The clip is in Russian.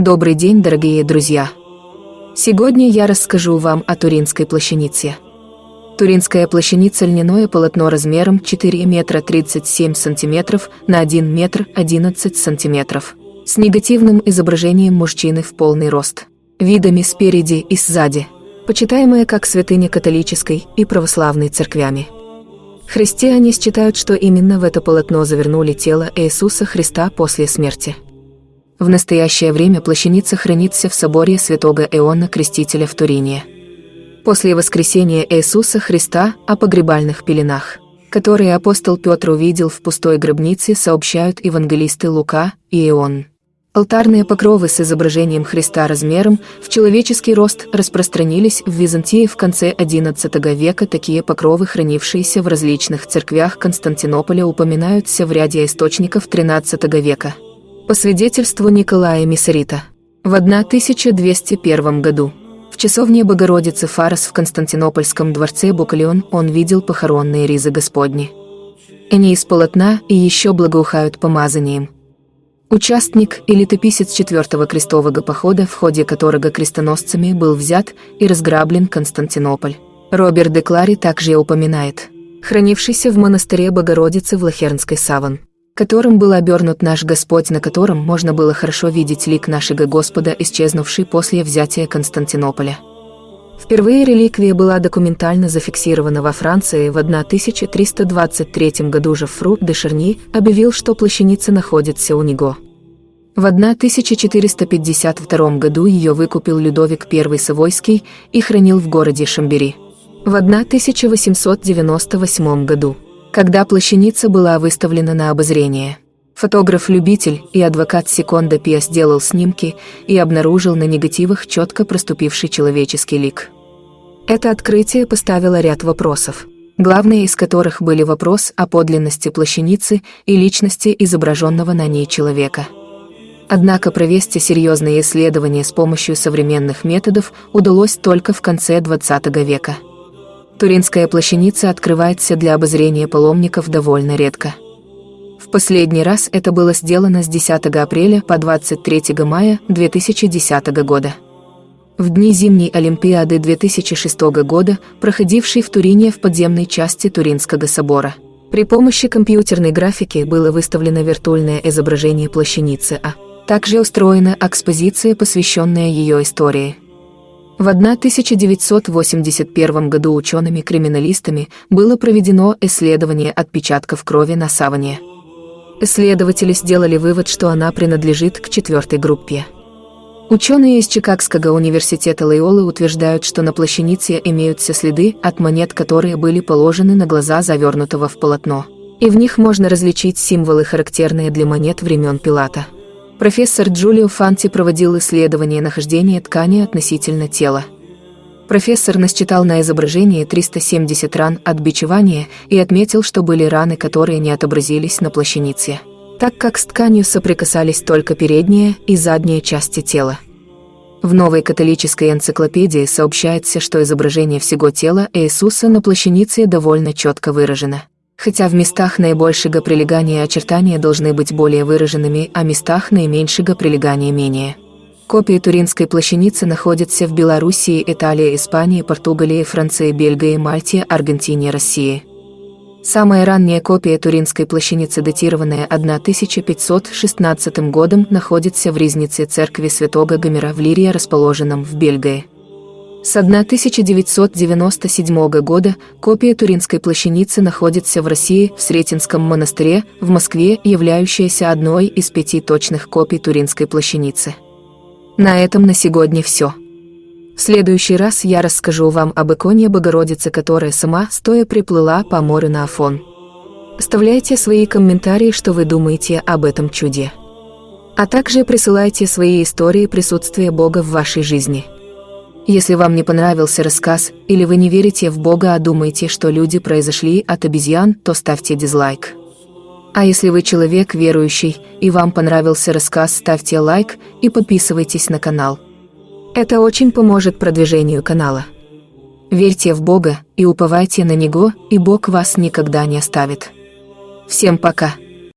Добрый день, дорогие друзья! Сегодня я расскажу вам о Туринской плащанице. Туринская плащаница – льняное полотно размером 4 метра 37 сантиметров на 1 метр 11 сантиметров с негативным изображением мужчины в полный рост, видами спереди и сзади, почитаемая как святыня католической и православной церквями. Христиане считают, что именно в это полотно завернули тело Иисуса Христа после смерти. В настоящее время плащаница хранится в соборе святого Иоанна Крестителя в Турине. После воскресения Иисуса Христа о погребальных пеленах, которые апостол Петр увидел в пустой гробнице, сообщают евангелисты Лука и Иоанн. Алтарные покровы с изображением Христа размером в человеческий рост распространились в Византии в конце XI века. Такие покровы, хранившиеся в различных церквях Константинополя, упоминаются в ряде источников XIII века. По свидетельству Николая Миссарита, в 1201 году в часовне Богородицы Фарос в Константинопольском дворце Букалион он видел похоронные ризы Господни. Они из полотна и еще благоухают помазанием. Участник и летописец четвертого крестового похода, в ходе которого крестоносцами был взят и разграблен Константинополь. Роберт де Клари также упоминает, хранившийся в монастыре Богородицы в Лохернской саван которым был обернут наш Господь, на котором можно было хорошо видеть лик нашего Господа, исчезнувший после взятия Константинополя. Впервые реликвия была документально зафиксирована во Франции в 1323 году Жофру де Шерни объявил, что плащаница находится у него. В 1452 году ее выкупил Людовик I Савойский и хранил в городе Шамбери. В 1898 году когда плащаница была выставлена на обозрение. Фотограф-любитель и адвокат Секонда Пиа сделал снимки и обнаружил на негативах четко проступивший человеческий лик. Это открытие поставило ряд вопросов, главные из которых были вопрос о подлинности плащаницы и личности изображенного на ней человека. Однако провести серьезные исследования с помощью современных методов удалось только в конце XX века. Туринская плащаница открывается для обозрения паломников довольно редко. В последний раз это было сделано с 10 апреля по 23 мая 2010 года. В дни зимней Олимпиады 2006 года, проходившей в Турине в подземной части Туринского собора. При помощи компьютерной графики было выставлено виртуальное изображение плащаницы А. Также устроена экспозиция, посвященная ее истории. В 1981 году учеными-криминалистами было проведено исследование отпечатков крови на саване. Исследователи сделали вывод, что она принадлежит к четвертой группе. Ученые из Чикагского университета Лейолы утверждают, что на плащанице имеются следы от монет, которые были положены на глаза завернутого в полотно. И в них можно различить символы, характерные для монет времен Пилата. Профессор Джулио Фанти проводил исследование нахождения ткани относительно тела. Профессор насчитал на изображении 370 ран от бичевания и отметил, что были раны, которые не отобразились на плащанице, так как с тканью соприкасались только передняя и задняя части тела. В новой католической энциклопедии сообщается, что изображение всего тела Иисуса на плащанице довольно четко выражено хотя в местах наибольшего прилегания очертания должны быть более выраженными, а местах наименьшего прилегания менее. Копии Туринской плащаницы находятся в Белоруссии, Италии, Испании, Португалии, Франции, Бельгии, Мальте, Аргентине, России. Самая ранняя копия Туринской плащаницы, датированная 1516 годом, находится в Ризнице церкви Святого Гомера в Лирии, расположенном в Бельгии. С 1997 года копия Туринской плащаницы находится в России в Сретенском монастыре в Москве, являющаяся одной из пяти точных копий Туринской плащаницы. На этом на сегодня все. В следующий раз я расскажу вам об иконе Богородицы, которая сама стоя приплыла по морю на Афон. Оставляйте свои комментарии, что вы думаете об этом чуде. А также присылайте свои истории присутствия Бога в вашей жизни – если вам не понравился рассказ, или вы не верите в Бога, а думаете, что люди произошли от обезьян, то ставьте дизлайк. А если вы человек верующий, и вам понравился рассказ, ставьте лайк и подписывайтесь на канал. Это очень поможет продвижению канала. Верьте в Бога и уповайте на Него, и Бог вас никогда не оставит. Всем пока!